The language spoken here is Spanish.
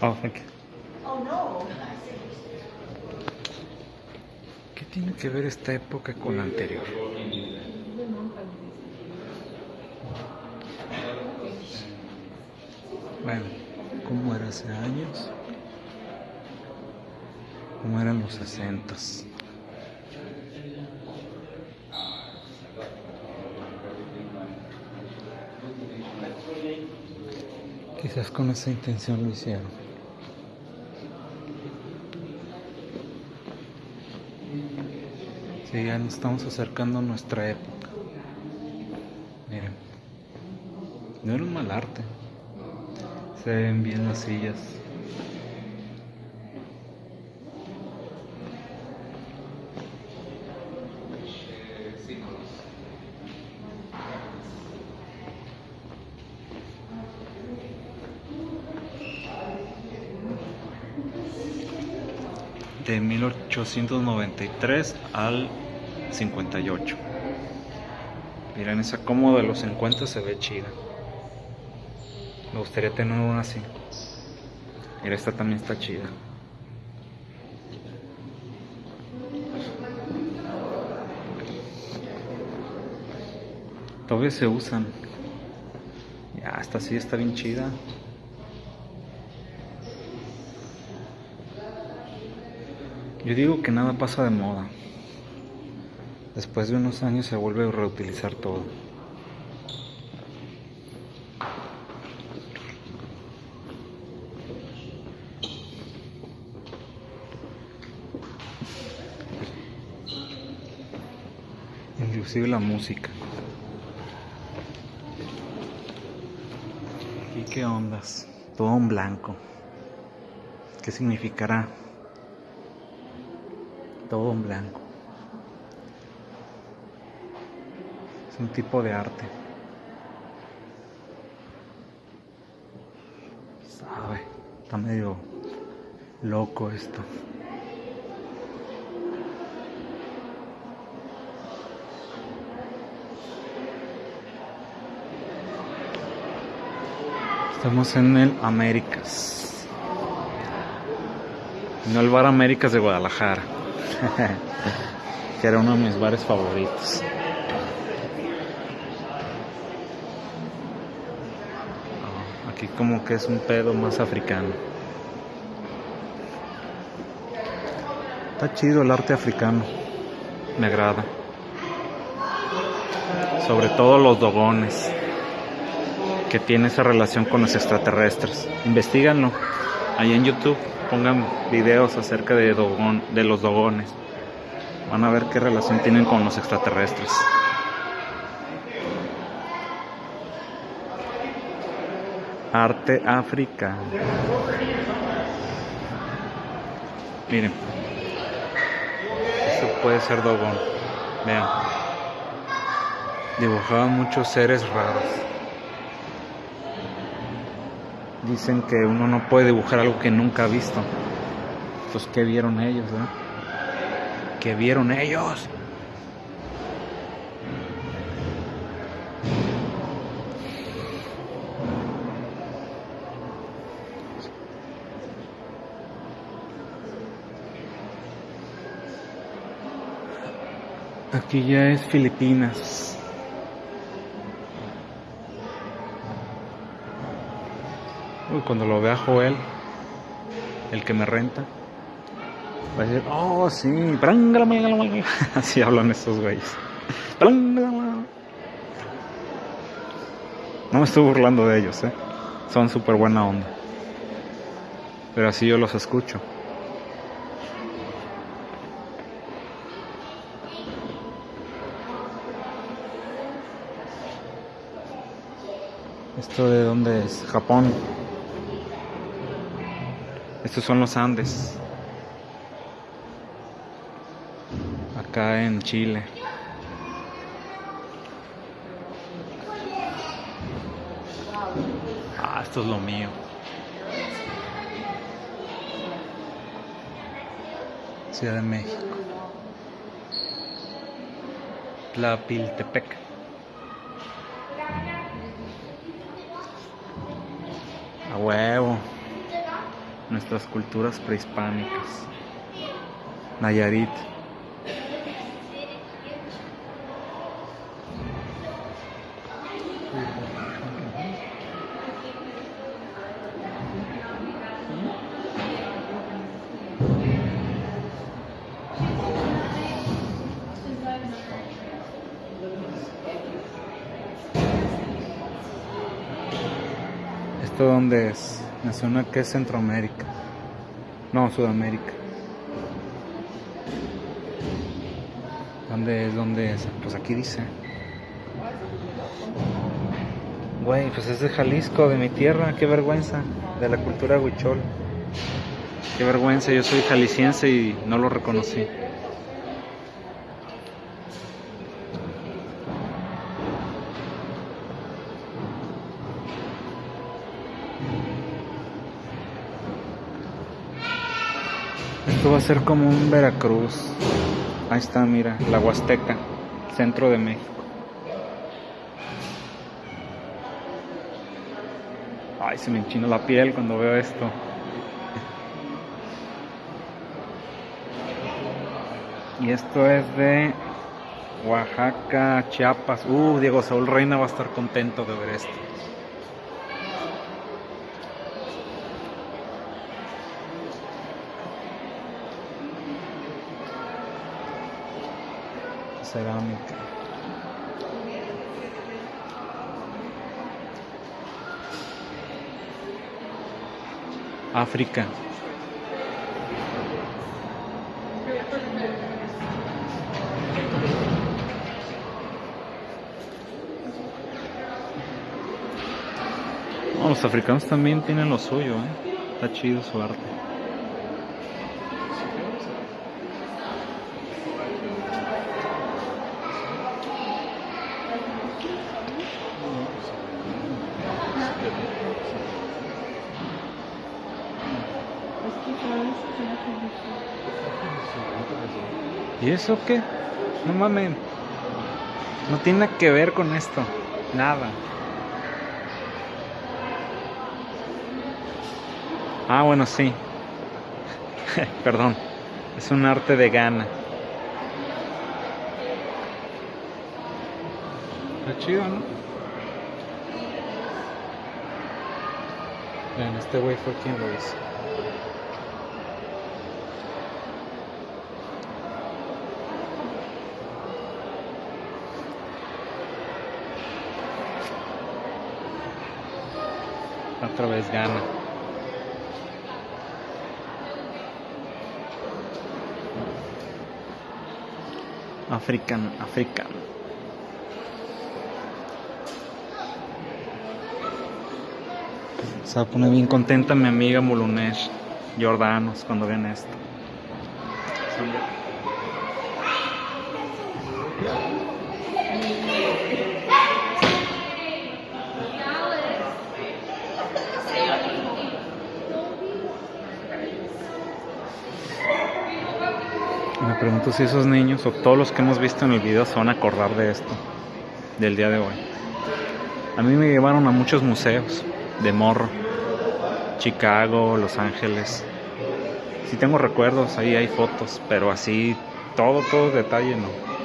Oh, thank you. Oh, no. ¿Qué tiene que ver esta época con la anterior? Bueno, ¿cómo era hace años? ¿Cómo eran los sesentas? Quizás con esa intención lo hicieron. Ya nos estamos acercando a nuestra época. Miren, no era un mal arte. Se ven bien las sillas. de 1893 al 58. Miren, esa cómoda de los 50 se ve chida. Me gustaría tener una así. Mira, esta también está chida. Todavía se usan. Ya, esta sí está bien chida. Yo digo que nada pasa de moda. Después de unos años se vuelve a reutilizar todo. Inclusive la música. ¿Y qué ondas? Todo en blanco. ¿Qué significará? todo en blanco. Un tipo de arte. Sabe, está medio loco esto. Estamos en el Américas. No el Bar Américas de Guadalajara. que era uno de mis bares favoritos. Aquí como que es un pedo más africano. Está chido el arte africano. Me agrada. Sobre todo los dogones. Que tiene esa relación con los extraterrestres. Investíganlo. Ahí en YouTube pongan videos acerca de, dogon, de los dogones. Van a ver qué relación tienen con los extraterrestres. Arte africano. Miren. Eso puede ser dogón. Vean. Dibujaban muchos seres raros. Dicen que uno no puede dibujar algo que nunca ha visto. Pues, ¿qué vieron ellos, eh? ¿Qué vieron ellos? Aquí ya es Filipinas. Uy, cuando lo vea Joel, el que me renta, va a decir, oh, sí, así hablan estos güeyes. No me estoy burlando de ellos, ¿eh? Son súper buena onda. Pero así yo los escucho. ¿Esto de dónde es? Japón. Estos son los Andes. Acá en Chile. Ah, esto es lo mío. Ciudad de México. Tlapiltepec. Huevo. nuestras culturas prehispánicas. Nayarit. ¿Esto dónde es? Me suena que es Centroamérica. No, Sudamérica. ¿Dónde es? ¿Dónde es? Pues aquí dice. Güey, pues es de Jalisco, de mi tierra. Qué vergüenza. De la cultura huichol. Qué vergüenza. Yo soy jalisciense y no lo reconocí. Esto va a ser como un Veracruz. Ahí está, mira, la Huasteca, centro de México. Ay, se me enchina la piel cuando veo esto. Y esto es de Oaxaca, Chiapas. Uh, Diego Saúl Reina va a estar contento de ver esto. Cerámica. África. los africanos también tienen lo suyo, ¿eh? Está chido su arte. ¿Y eso qué? No mames. No tiene que ver con esto. Nada. Ah, bueno, sí. Perdón. Es un arte de gana. Está chido, ¿no? Vean, este güey fue quien lo hizo. Otra vez gana. African, African. Se va a poner bien contenta mi amiga Mulunesh Jordanos cuando vean esto. Pregunto si esos niños o todos los que hemos visto en el video se van a acordar de esto, del día de hoy. A mí me llevaron a muchos museos de morro, Chicago, Los Ángeles. Si tengo recuerdos, ahí hay fotos, pero así todo, todo detalle no.